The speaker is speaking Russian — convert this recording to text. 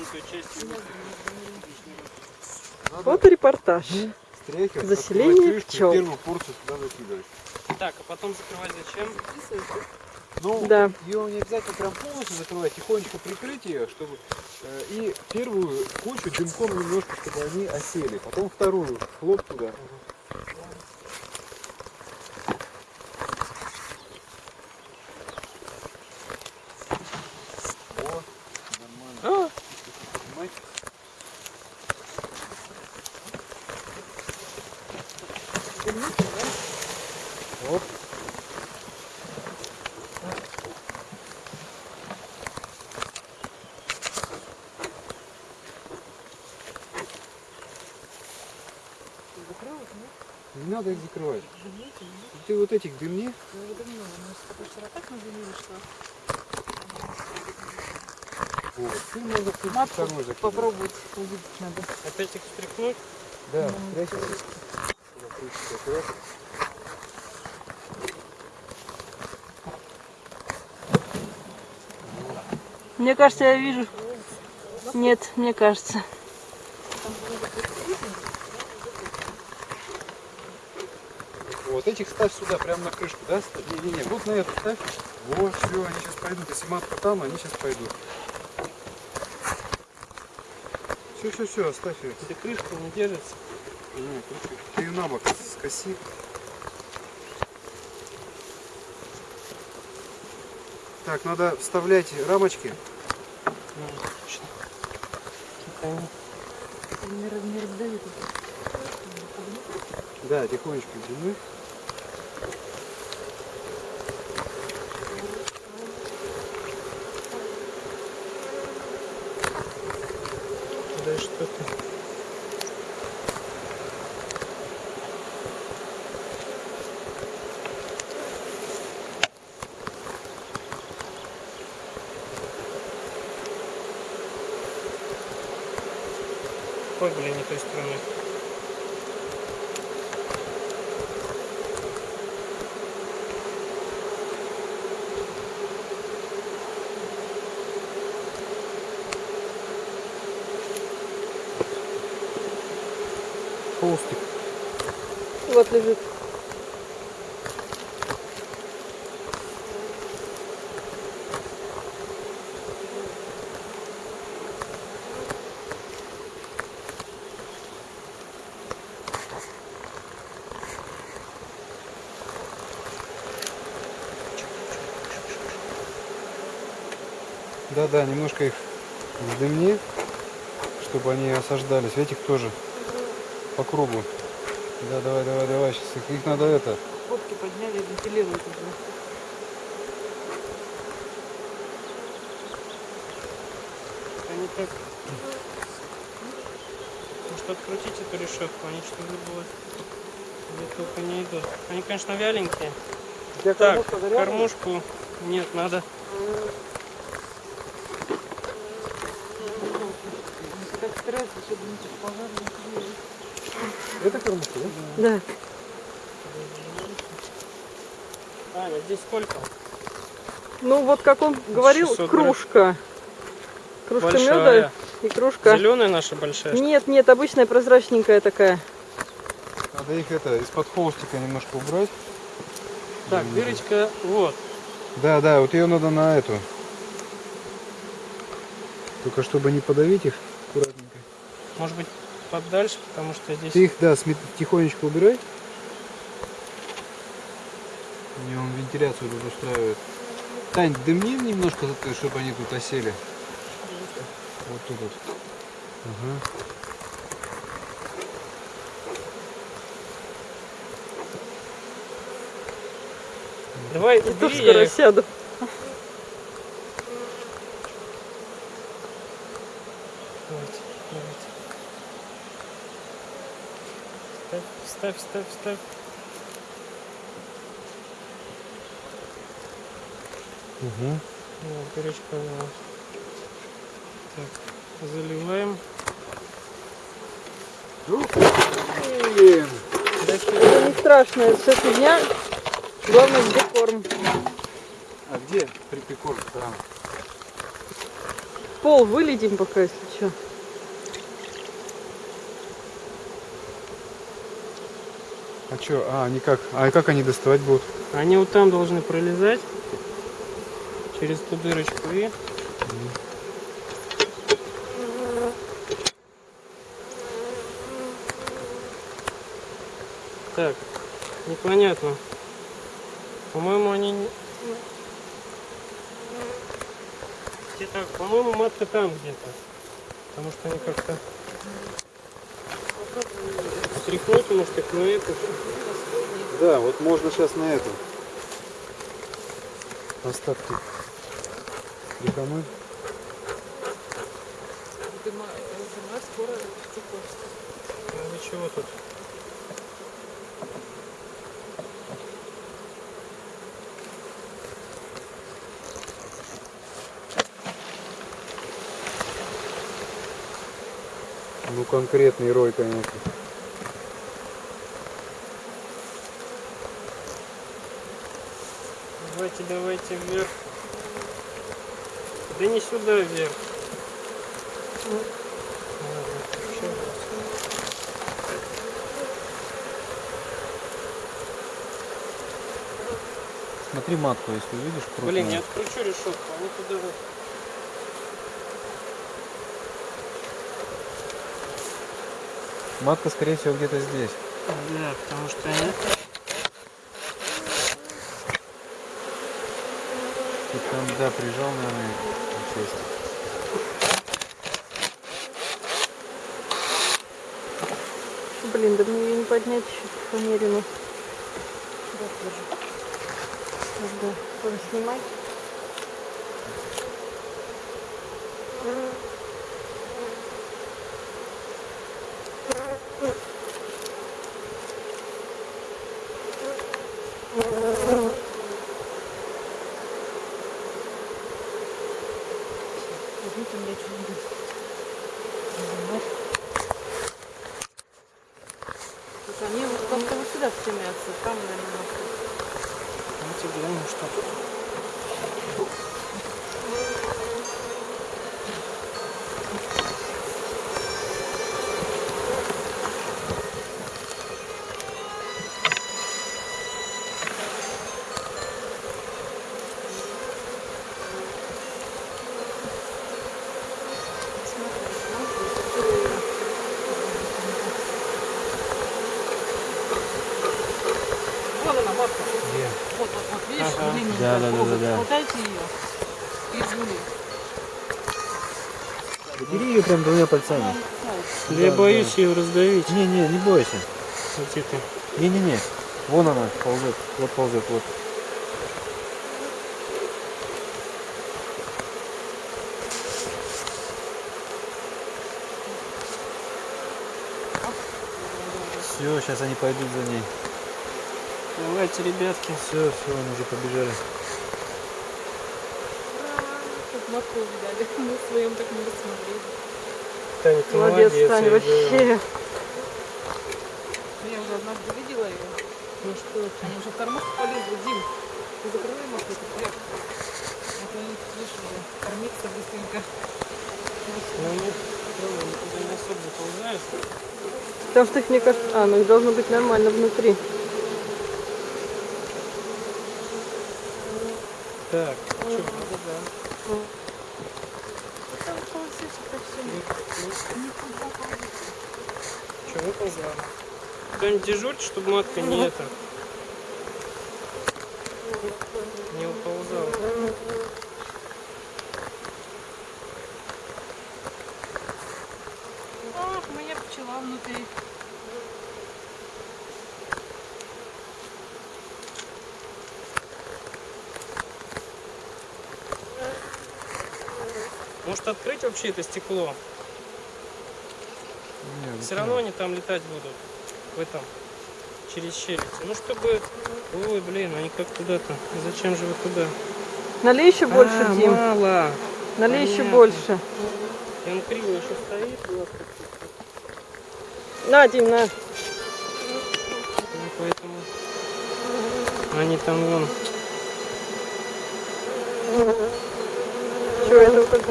тонкой частью. Фоторепортаж. Стряхивать, Заселение пчел. Первую порцию туда закидывать. Так, а потом закрывать зачем? Ну, Да. ее не обязательно прям полностью закрывать, тихонечко прикрыть ее, чтобы э, и первую кучу дымком немножко, чтобы они осели. Потом вторую хлоп туда. Оп. Не надо их закрывать. Ты вот этих дымни. Вот. Ты тут Матку закидывать. попробовать увидеть надо. Опять их стряхнуть? Да, прячься. Мне кажется, я вижу. Нет, мне кажется. Вот этих ставь сюда, прямо на крышку, да? Не-не-не, вот на эту ставь. Вот, все, они сейчас пойдут. Если матка там, они сейчас пойдут. Все, все, все, оставь ее. Эта крышка не держится. Ты ее на бок скоси. Так, надо вставлять рамочки. Да, тихонечко. Да Ой, блин, не той стороной. Холстик. Вот лежит. Да-да, немножко их вздымни, чтобы они осаждались. Этих тоже по кругу. Да, давай, давай, давай. Сейчас их, их надо это. Фотки подняли, вентилируют уже. Они так... Может открутить эту решетку, они что выбыло. Где только не идут. Они, конечно, вяленькие. Тебя Так, кормушку нет, надо. Это кормушка, да? Да. Аня, здесь сколько? Ну вот как он говорил, 600 грамм. кружка. Кружка меда Большая. и кружка. Зеленая наша большая. Нет, нет, обычная прозрачненькая такая. Надо их это из-под холстика немножко убрать. Так, дырочка, вот. Да, да, вот ее надо на эту. Только чтобы не подавить их аккуратненько. Может быть, подальше, потому что здесь... Ты их, да, тихонечко убирай. Не, он вентиляцию тут устраивает. Тань, дымни немножко, чтобы они тут осели. Вот тут вот. Ага. Давай, убери, скоро я их- сяду. Ставь, ставь, ставь. Угу. Вот, дырочка была. Так, заливаем. Блин. Это не страшно, это все фигня. Главное, где корм. А где припекор? Там. пол вылетим пока, если что. А что? А, они как? А как они доставать будут? Они вот там должны пролезать через ту дырочку и... Так, непонятно. По-моему, они... не- Где-то, по-моему, матка там где-то. Потому что они как-то... Стряхнуть, может, их на эту. Да, вот можно сейчас на эту. Остатки. Прикомы. Ну, вы чего тут? Ну конкретный рой, конечно. Давайте, давайте вверх. Да не сюда вверх. Смотри матку, если увидишь, Блин, я откручу решетку, они туда вот. Матка, скорее всего, где-то здесь. Да, потому что они... Ты там, да, прижал, наверное, часть. Блин, да мне ее не поднять еще фанерину. Да, тоже снимай. Слушай, они вот как-то вот сюда стремятся, там, наверное, Ну тебе, ну что она, матка. Где? Вот, вот, вот, видишь, Ага. длинненькая. Да, да, да, да, да. Хватайте ее и жгули. Бери ее прям двумя пальцами. Да я Да, боюсь ее раздавить. Не-не, не бойся. Вот это. Не-не-не. Вон она ползет. Вот ползет, вот. Все, сейчас они пойдут за ней. Давайте, ребятки. Все, все, они уже побежали. Как матку увидали. Мы в своем так не рассмотрели. Таня, ты Молодец, молодец. Таня, вообще. говорю. Я уже однажды видела ее. Ну что, она уже в кормушку полезла. Дим, ты закрывай это прям. Это они, видишь, уже кормиться быстренько. Ну, нет, они не особо заползают. Потому что их, мне кажется... А, ну их должно быть нормально внутри. Так, что, что, выползла? Кто-нибудь дежурит, чтобы матка не это... Не уползала. Ах, моя пчела внутри. Может открыть вообще это стекло? Нет, Все равно они там летать будут. В этом. Через щель. Ну чтобы... Ой, блин, они как туда-то. Зачем же вы туда? Налей еще больше, А, Дим. мало. Налей еще понятно. больше. И он криво еще стоит. На, Дим, на. Ну, поэтому... Они там вон. Что, это как